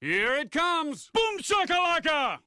Here it comes! Boom shakalaka!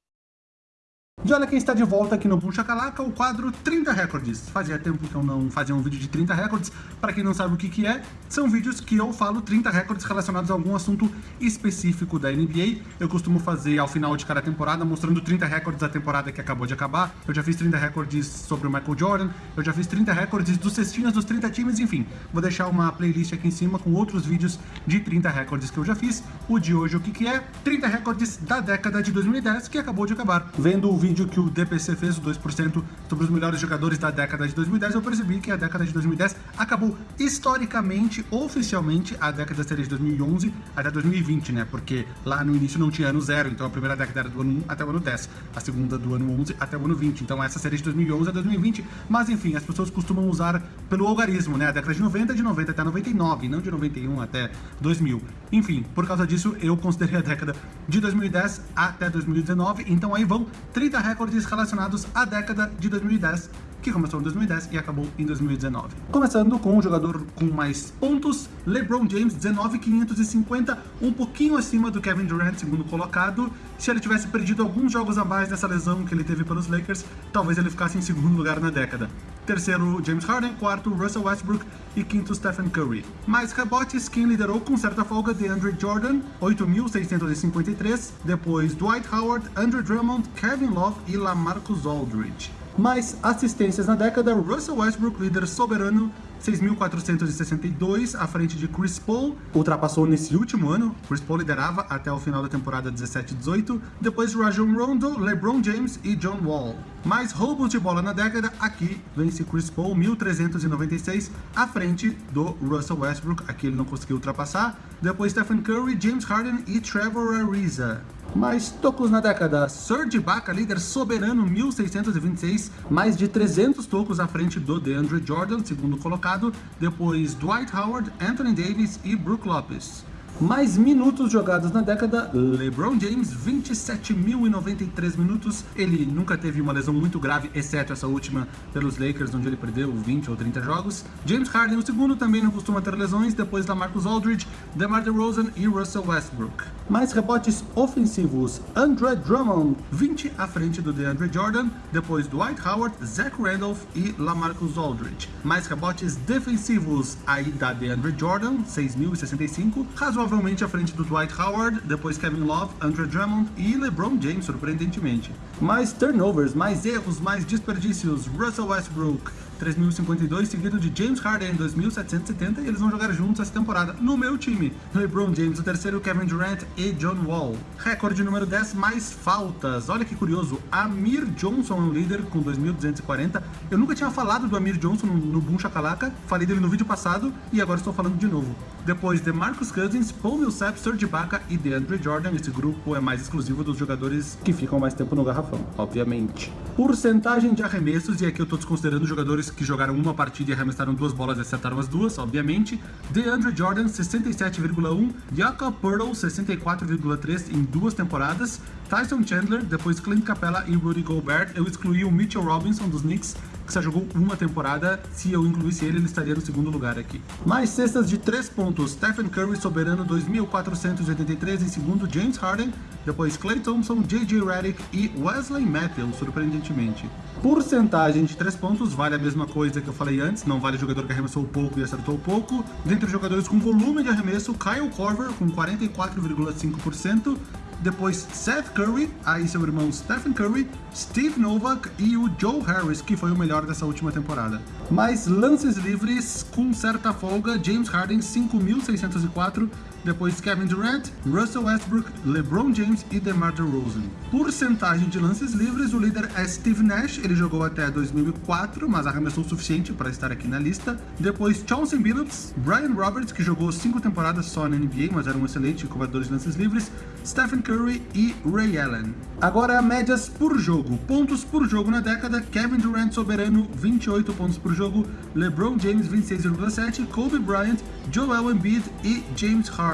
E olha quem está de volta aqui no Boom Shakalaka, o quadro 30 Records. Fazia tempo que eu não fazia um vídeo de 30 Records. Para quem não sabe o que, que é, são vídeos que eu falo 30 recordes relacionados a algum assunto específico da NBA. Eu costumo fazer ao final de cada temporada, mostrando 30 recordes da temporada que acabou de acabar. Eu já fiz 30 recordes sobre o Michael Jordan, eu já fiz 30 recordes dos cestinhas dos 30 times, enfim. Vou deixar uma playlist aqui em cima com outros vídeos de 30 recordes que eu já fiz. O de hoje, o que, que é? 30 recordes da década de 2010, que acabou de acabar. Vendo o vídeo vídeo que o DPC fez, o 2%, sobre os melhores jogadores da década de 2010, eu percebi que a década de 2010 acabou historicamente, oficialmente, a década seria de 2011 até 2020, né? Porque lá no início não tinha ano zero, então a primeira década era do ano 1 até o ano 10, a segunda do ano 11 até o ano 20, então essa seria de 2011 a 2020, mas enfim, as pessoas costumam usar pelo algarismo, né? A década de 90, de 90 até 99, não de 91 até 2000. Enfim, por causa disso, eu considerei a década de 2010 até 2019, então aí vão 30 recordes relacionados à década de 2010, que começou em 2010 e acabou em 2019. Começando com o jogador com mais pontos, LeBron James, 19,550, um pouquinho acima do Kevin Durant, segundo colocado. Se ele tivesse perdido alguns jogos a mais nessa lesão que ele teve pelos Lakers, talvez ele ficasse em segundo lugar na década. Terceiro, James Harden. Quarto, Russell Westbrook. E quinto, Stephen Curry. Mais rebotes, quem liderou com certa folga, DeAndre Jordan, 8.653. Depois, Dwight Howard, Andrew Drummond, Kevin Love e LaMarcus Aldridge. Mais assistências na década, Russell Westbrook, líder soberano, 6.462, à frente de Chris Paul, ultrapassou nesse último ano, Chris Paul liderava até o final da temporada 17-18, depois Rajon Rondo, LeBron James e John Wall. Mais roubos de bola na década, aqui vence Chris Paul, 1.396, à frente do Russell Westbrook, aqui ele não conseguiu ultrapassar, depois Stephen Curry, James Harden e Trevor Ariza. Mais tocos na década, Serge Ibaka, líder soberano, 1.626, mais de 300 tocos à frente do DeAndre Jordan, segundo colocado, depois Dwight Howard, Anthony Davis e Brook Lopes. Mais minutos jogados na década, LeBron James, 27.093 minutos. Ele nunca teve uma lesão muito grave, exceto essa última pelos Lakers, onde ele perdeu 20 ou 30 jogos. James Harden, o segundo, também não costuma ter lesões, depois da Marcus Aldridge, DeMar DeRozan e Russell Westbrook. Mais rebotes ofensivos, Andre Drummond, 20 à frente do DeAndre Jordan, depois Dwight Howard, Zach Randolph e LaMarcus Aldridge. Mais rebotes defensivos, aí da DeAndre Jordan, 6.065, razoavelmente à frente do Dwight Howard, depois Kevin Love, Andre Drummond e LeBron James, surpreendentemente. Mais turnovers, mais erros, mais desperdícios, Russell Westbrook, 3.052, seguido de James Harden, 2.770, e eles vão jogar juntos essa temporada no meu time. LeBron James, o terceiro, Kevin Durant e John Wall. Recorde número 10, mais faltas. Olha que curioso, Amir Johnson é o líder com 2.240. Eu nunca tinha falado do Amir Johnson no, no Boom Shakalaka, falei dele no vídeo passado e agora estou falando de novo. Depois de Marcus Cousins, Paul Millsap, Serge Ibaka e DeAndre Jordan. Esse grupo é mais exclusivo dos jogadores que ficam mais tempo no garrafão, obviamente. Porcentagem de arremessos, e aqui eu estou desconsiderando jogadores que jogaram uma partida e arremessaram duas bolas e acertaram as duas, obviamente. DeAndre Jordan, 67,1. Jakob Pearl, 64,3 em duas temporadas. Tyson Chandler, depois Clint Capella e Rudy Gobert. Eu excluí o Mitchell Robinson dos Knicks, que só jogou uma temporada. Se eu incluísse ele, ele estaria no segundo lugar aqui. Mais cestas de 3 pontos. Stephen Curry, soberano, 2.483 em segundo. James Harden, depois Clay Thompson, J.J. Redick e Wesley Matthews, surpreendentemente. Porcentagem de 3 pontos, vale a mesma coisa que eu falei antes, não vale jogador que arremessou pouco e acertou pouco. Dentre os jogadores com volume de arremesso, Kyle Korver com 44,5%, depois Seth Curry, aí seu irmão Stephen Curry, Steve Novak e o Joe Harris, que foi o melhor dessa última temporada. Mais lances livres com certa folga, James Harden 5.604, depois Kevin Durant, Russell Westbrook, LeBron James e DeMar DeRozan. Porcentagem de lances livres, o líder é Steve Nash, ele jogou até 2004, mas arremessou o suficiente para estar aqui na lista. Depois Chauncey Billups, Brian Roberts, que jogou 5 temporadas só na NBA, mas era um excelente cobrador de lances livres, Stephen Curry e Ray Allen. Agora médias por jogo. Pontos por jogo na década, Kevin Durant soberano, 28 pontos por jogo, LeBron James 26,7, Kobe Bryant, Joel Embiid e James Harden.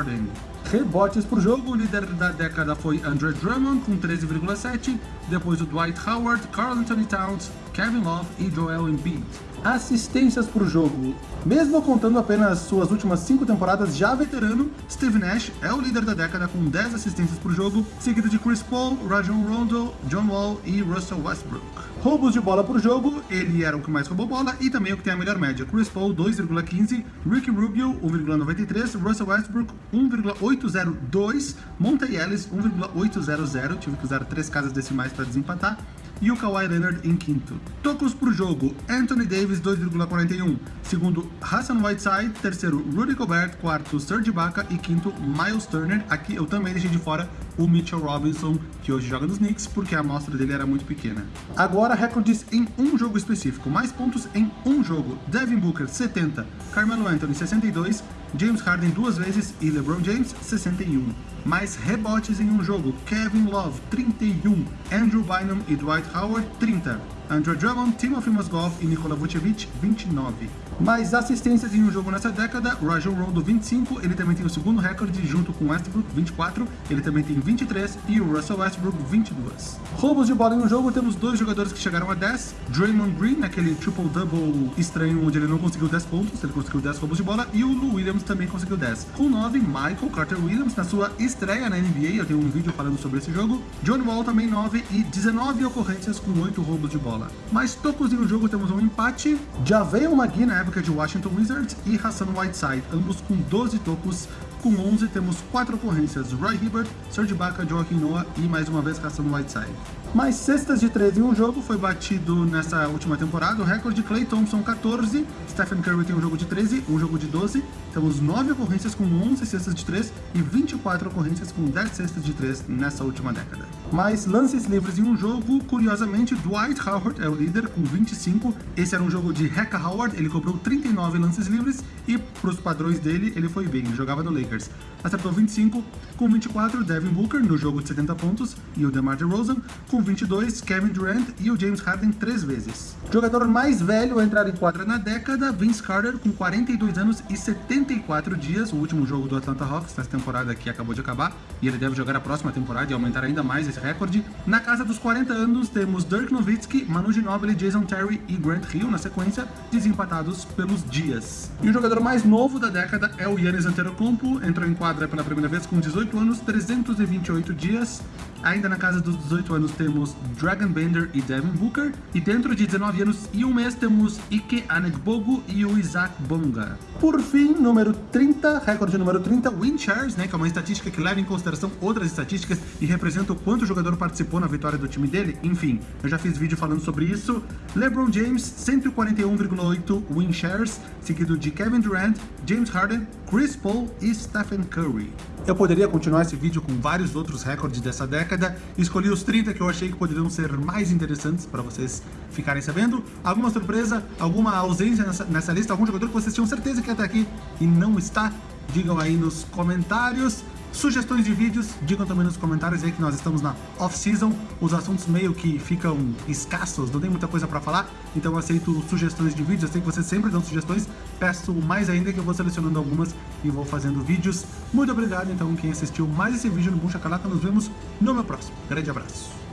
Rebotes por jogo, o líder da década foi Andre Drummond com 13,7, depois o Dwight Howard, Carl Anthony Towns, Kevin Love e Joel Embiid. Assistências o jogo. Mesmo contando apenas suas últimas 5 temporadas já veterano, Steve Nash é o líder da década com 10 assistências por jogo, seguido de Chris Paul, Rajon Rondo, John Wall e Russell Westbrook. Roubos de bola por jogo, ele era o que mais roubou bola e também o que tem a melhor média. Chris Paul 2,15, Ricky Rubio 1,93, Russell Westbrook 1,802, Monte Ellis 1,800, tive que usar três casas decimais para desempatar, e o Kawhi Leonard em quinto. Tocos por jogo, Anthony Davis 2,41, segundo Hassan Whiteside, terceiro Rudy Gobert, quarto Serge Ibaka e quinto Miles Turner. Aqui eu também deixei de fora o Mitchell Robinson, que hoje joga nos Knicks, porque a amostra dele era muito pequena. Agora recordes em um jogo específico, mais pontos em um jogo. Devin Booker 70, Carmelo Anthony 62, James Harden duas vezes e LeBron James 61. Mais rebotes em um jogo, Kevin Love 31, Andrew Bynum e Dwight Howard 30, Andrew Drummond, Timothy Mozgov e Nikola Vucevic 29. Mais assistências em um jogo nessa década, Rajon Rondo 25, ele também tem o segundo recorde junto com Westbrook 24, ele também tem 23 e o Russell Westbrook 22. Roubos de bola em um jogo, temos dois jogadores que chegaram a 10, Draymond Green, naquele triple-double estranho onde ele não conseguiu 10 pontos, ele conseguiu 10 roubos de bola, e o Lou Williams também conseguiu 10. Com 9, Michael Carter Williams na sua estreia na NBA, eu tenho um vídeo falando sobre esse jogo, John Wall também 9 e 19 ocorrências com 8 roubos de bola. Mais tocos em um jogo, temos um empate, Javel McGee na época de Washington Wizards e Hassan Whiteside, ambos com 12 tocos. Com 11 temos 4 ocorrências, Roy Hibbert, Serge Ibaka, Joaquim Noah e mais uma vez Hassan Whiteside. Mais cestas de 13 em um jogo foi batido nessa última temporada, o recorde Clay Thompson 14, Stephen Curry tem um jogo de 13, um jogo de 12, temos 9 ocorrências com 11 cestas de 3 e 24 ocorrências com 10 cestas de 3 nessa última década. Mais lances livres em um jogo, curiosamente, Dwight Howard é o líder com 25. Esse era um jogo de Hecka Howard, ele cobrou 39 lances livres e, para os padrões dele, ele foi bem, jogava no Lakers. makers Acertou 25, com 24, Devin Booker no jogo de 70 pontos e o DeMar DeRozan, com 22, Kevin Durant e o James Harden três vezes. Jogador mais velho a entrar em quadra na década, Vince Carter, com 42 anos e 74 dias, o último jogo do Atlanta Hawks nessa temporada que acabou de acabar, e ele deve jogar a próxima temporada e aumentar ainda mais esse recorde. Na casa dos 40 anos, temos Dirk Nowitzki, Manu Ginobili, Jason Terry e Grant Hill na sequência, desempatados pelos dias. E o jogador mais novo da década é o Yannis Antetokounmpo, entrou em quadra pela primeira vez com 18 anos, 328 dias. Ainda na casa dos 18 anos temos Dragon Bender e Devin Booker. E dentro de 19 anos e um mês temos Ike Anegbogu e o Isaac Bonga. Por fim, número 30, recorde número 30, win shares, né, que é uma estatística que leva em consideração outras estatísticas e representa o quanto o jogador participou na vitória do time dele. Enfim, eu já fiz vídeo falando sobre isso. LeBron James, 141,8 win shares, seguido de Kevin Durant, James Harden, Chris Paul e Stephen Curry. Eu poderia continuar esse vídeo com vários outros recordes dessa década, escolhi os 30 que eu achei que poderiam ser mais interessantes para vocês ficarem sabendo. Alguma surpresa, alguma ausência nessa, nessa lista, algum jogador que vocês tinham certeza que ia estar aqui e não está? Digam aí nos comentários. Sugestões de vídeos, digam também nos comentários aí que nós estamos na off-season, os assuntos meio que ficam escassos, não tem muita coisa para falar, então eu aceito sugestões de vídeos, eu sei que vocês sempre dão sugestões, peço mais ainda que eu vou selecionando algumas e vou fazendo vídeos. Muito obrigado então quem assistiu mais esse vídeo no Buncha Calaca, nos vemos no meu próximo. Grande abraço!